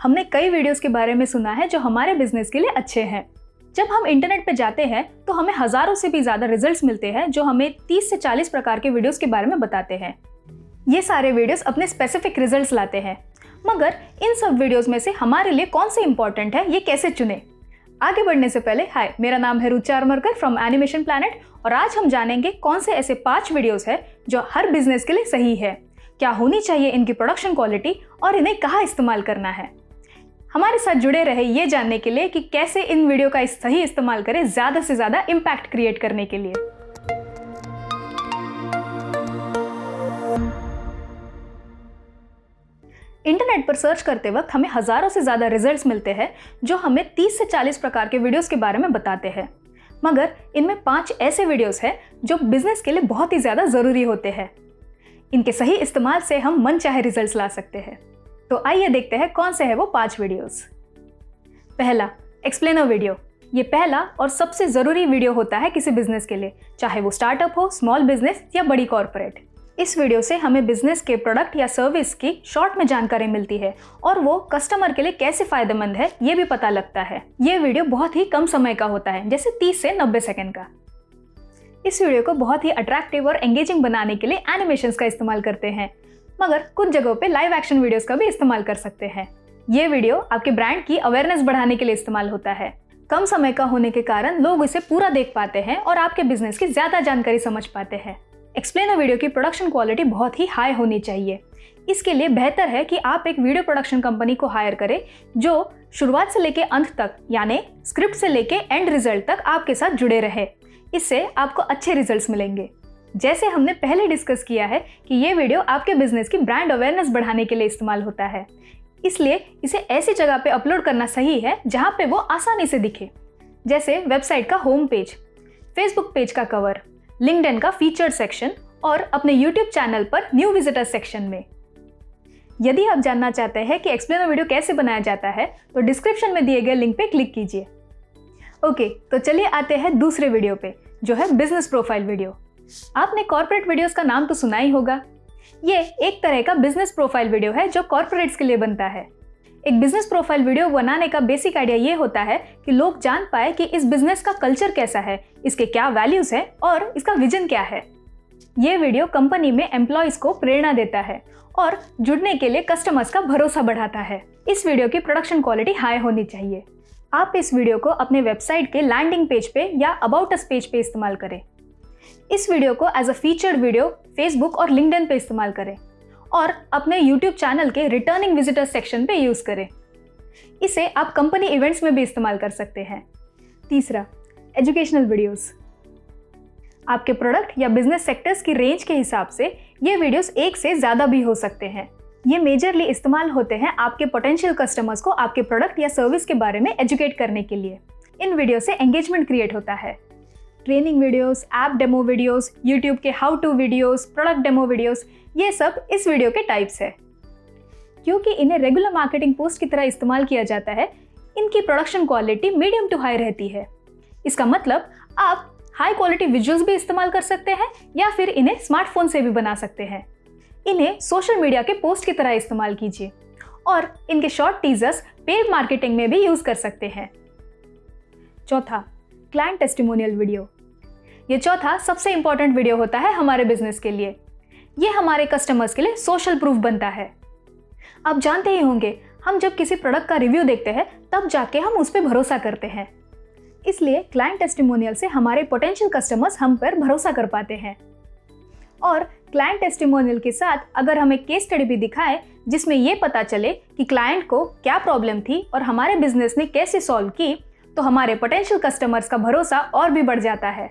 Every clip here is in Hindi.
हमने कई वीडियोस के बारे में सुना है जो हमारे बिज़नेस के लिए अच्छे हैं। जब हम इंटरनेट पर जाते हैं तो हमें हज़ारों से भी ज़्यादा रिज़ल्ट मिलते हैं जो हमें 30 से 40 प्रकार के वीडियोज़ के बारे में बताते हैं। ये सारे वीडियोस अपने स्पेसिफिक रिजल्ट्स लाते हैं। मगर इन सब वीडियोस में से हमारे लिए कौन से इंपॉर्टेंट है, ये कैसे चुने? आगे बढ़ने से पहले हाय मेरा नाम है Rucha Armarkar from animation planet और आज हम जानेंगे कौन से ऐसे पाँच वीडियोस हैं जो हर बिज़नेस के लिए सही है। क्या होनी चाहिए इनकी प्रोडक्शन क्वालिटी और इन्हें कहाँ इस्तेमाल करना है? हमारे साथ जुड़े रहे ये जानने के लिए कि कैसे इन वीडियो का सही इस्तेमाल करें ज़्यादा से ज़्यादा इम्पैक्ट क्रिएट करने के लिए। इंटरनेट पर सर्च करते वक्त हमें हज़ारों से ज़्यादा रिजल्ट्स मिलते हैं, जो हमें 30 से 40 प्रकार के वीडियोस के बारे में बताते हैं। मगर इनमें पाँच ऐसे वीडियोस हैं, जो बिज़नेस के लिए बहुत ही ज़्यादा ज़रूरी होते हैं। इनके सही इस्तेमाल से हम मन चाहे रिजल्ट्स ला सकते हैं। तो आइए देखते हैं कौन से है वो पाँच वीडियोस पहला एक्सप्लेनर वीडियो ये पहला और सबसे ज़रूरी वीडियो होता है किसी बिज़नेस के लिए, चाहे वो स्टार्टअप हो स्मॉल बिज़नेस या बड़ी कॉरपोरेट इस वीडियो से हमें बिज़नेस के प्रोडक्ट या सर्विस की शॉर्ट में जानकारी मिलती है और वो कस्टमर के लिए कैसे फ़ायदेमंद है, ये भी पता लगता है। ये वीडियो बहुत ही कम समय का होता है, जैसे 30 से 90 सेकंड का। इस वीडियो को बहुत ही अट्रैक्टिव और एंगेजिंग बनाने के लिए एनिमेशन का इस्तेमाल करते हैं। मगर कुछ जगहों पे लाइव एक्शन वीडियोस का भी इस्तेमाल कर सकते हैं। ये वीडियो आपके ब्रांड की अवेयरनेस बढ़ाने के लिए इस्तेमाल होता है। कम समय का होने के कारण लोग इसे पूरा देख पाते हैं और आपके बिज़नेस की ज़्यादा जानकारी समझ पाते हैं। एक्सप्लेनर वीडियो की प्रोडक्शन क्वालिटी बहुत ही हाई होनी चाहिए। इसके लिए बेहतर है कि आप एक वीडियो प्रोडक्शन कंपनी को हायर करें, जो शुरुआत से लेके अंत तक, यानी स्क्रिप्ट से लेके एंड रिज़ल्ट तक आपके साथ जुड़े रहे। इससे आपको अच्छे रिजल्ट्स मिलेंगे। जैसे हमने पहले डिस्कस किया है कि ये वीडियो आपके बिज़नेस की ब्रांड अवेयरनेस बढ़ाने के लिए इस्तेमाल होता है। इसलिए इसे ऐसी जगह पे अपलोड करना सही है जहाँ पे वो आसानी से दिखे। जैसे वेबसाइट का होम पेज फेसबुक पेज का कवर लिंकड का फीचर सेक्शन और अपने यूट्यूब चैनल पर न्यू विजिटर सेक्शन में। यदि आप जानना चाहते हैं कि एक्सप्लेनर वीडियो कैसे बनाया जाता है तो डिस्क्रिप्शन में दिए गए लिंक पे क्लिक कीजिए। ओके तो चलिए आते हैं दूसरे वीडियो पे, जो है बिज़नेस प्रोफ़ाइल वीडियो आपने कॉर्पोरेट वीडियोस का नाम तो सुना ही होगा। ये एक तरह का बिज़नेस प्रोफ़ाइल वीडियो है जो कॉर्पोरेट्स के लिए बनता है। एक बिज़नेस प्रोफ़ाइल वीडियो बनाने का बेसिक आइडिया ये होता है कि लोग जान पाए कि इस बिज़नेस का कल्चर कैसा है, इसके क्या वैल्यूज़ है और इसका विजन क्या है। ये वीडियो कंपनी में एम्प्लॉयज़ को प्रेरणा देता है और जुड़ने के लिए कस्टमर्स का भरोसा बढ़ाता है। इस वीडियो की प्रोडक्शन क्वालिटी हाई होनी चाहिए। आप इस वीडियो को अपने वेबसाइट के लैंडिंग पेज पे या अबाउट अस पेज पे इस्तेमाल करें। इस वीडियो को as a featured video Facebook और लिंकडइन पे इस्तेमाल करें और अपने यूट्यूब चैनल के रिटर्निंग विजिटर सेक्शन पे यूज़ करें। इसे आप कंपनी इवेंट्स में भी इस्तेमाल कर सकते हैं। तीसरा एजुकेशनल वीडियोस आपके प्रोडक्ट या बिज़नेस सेक्टर्स की रेंज के हिसाब से ये वीडियोस एक से ज़्यादा भी हो सकते हैं। ये मेजरली इस्तेमाल होते हैं आपके पोटेंशियल कस्टमर्स को आपके प्रोडक्ट या सर्विस के बारे में एजुकेट करने के लिए। इन वीडियो से एंगेजमेंट क्रिएट होता है। Training videos, app demo videos, YouTube के how to videos, product demo videos ये सब इस वीडियो के टाइप्स है। क्योंकि इन्हें रेगुलर मार्केटिंग पोस्ट की तरह इस्तेमाल किया जाता है इनकी production quality medium to high रहती है। इसका मतलब आप हाई क्वालिटी विजुअल्स भी इस्तेमाल कर सकते हैं या फिर इन्हें स्मार्टफ़ोन से भी बना सकते हैं। इन्हें सोशल मीडिया के पोस्ट की तरह इस्तेमाल कीजिए और इनके शॉर्ट टीजर्स पेड मार्केटिंग में भी यूज़ कर सकते हैं। चौथा क्लाइंट टेस्टिमोनियल वीडियो ये चौथा सबसे इंपॉर्टेंट वीडियो होता है हमारे बिज़नेस के लिए। ये हमारे कस्टमर्स के लिए सोशल प्रूफ बनता है। आप जानते ही होंगे, हम जब किसी प्रोडक्ट का रिव्यू देखते हैं, तब जाके हम उस पर भरोसा करते हैं। इसलिए क्लाइंट टेस्टिमोनियल से हमारे पोटेंशियल कस्टमर्स हम पर भरोसा कर पाते हैं। और क्लाइंट टेस्टिमोनियल के साथ अगर हमें केस स्टडी भी दिखाए, जिसमें ये पता चले कि क्लाइंट को क्या प्रॉब्लम थी और हमारे बिज़नेस ने कैसे सॉल्व की तो हमारे पोटेंशियल कस्टमर्स का भरोसा और भी बढ़ जाता है।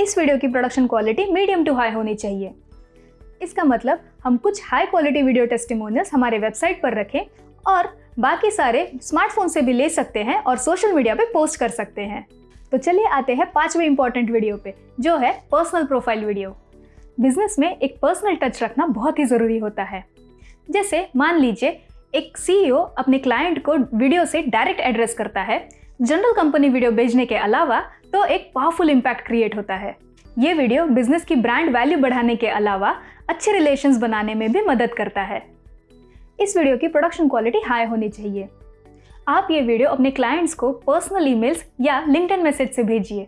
इस वीडियो की production quality medium to high होनी चाहिए। इसका मतलब हम कुछ हाई क्वालिटी वीडियो टेस्टिमोनियल्स हमारे वेबसाइट पर रखें और बाकी सारे स्मार्टफ़ोन से भी ले सकते हैं और सोशल मीडिया पे पोस्ट कर सकते हैं। तो चलिए आते हैं पाँचवें इंपॉर्टेंट वीडियो पे, जो है पर्सनल प्रोफ़ाइल वीडियो बिज़नेस में एक पर्सनल टच रखना बहुत ही ज़रूरी होता है। जैसे मान लीजिए, एक सीईओ अपने क्लाइंट को वीडियो से डायरेक्ट एड्रेस करता है जनरल कंपनी वीडियो भेजने के अलावा तो एक पावरफुल इम्पैक्ट क्रिएट होता है। ये वीडियो बिज़नेस की ब्रांड वैल्यू बढ़ाने के अलावा अच्छे रिलेशंस बनाने में भी मदद करता है। इस वीडियो की प्रोडक्शन क्वालिटी हाई होनी चाहिए। आप ये वीडियो अपने क्लाइंट्स को पर्सनल ईमेल्स या लिंक्डइन मैसेज से भेजिए।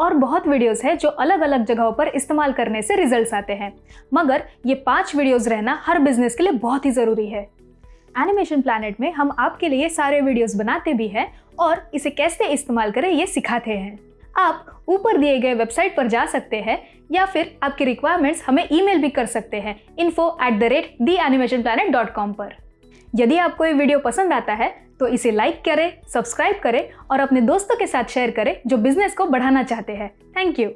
और बहुत वीडियोस है जो अलग अलग जगहों पर इस्तेमाल करने से रिजल्ट्स आते हैं। मगर ये पाँच वीडियोस रहना हर बिज़नेस के लिए बहुत ही ज़रूरी है। एनिमेशन प्लानट में हम आपके लिए सारे वीडियोस बनाते भी हैं और इसे कैसे इस्तेमाल करें ये सिखाते हैं। आप ऊपर दिए गए वेबसाइट पर जा सकते हैं या फिर आपकी रिक्वायरमेंट्स हमें ईमेल भी कर सकते हैं info at the rate the animation planet dot com पर। यदि आपको ये वीडियो पसंद आता है तो इसे लाइक करें सब्सक्राइब करें और अपने दोस्तों के साथ शेयर करें जो बिज़नेस को बढ़ाना चाहते हैं। Thank you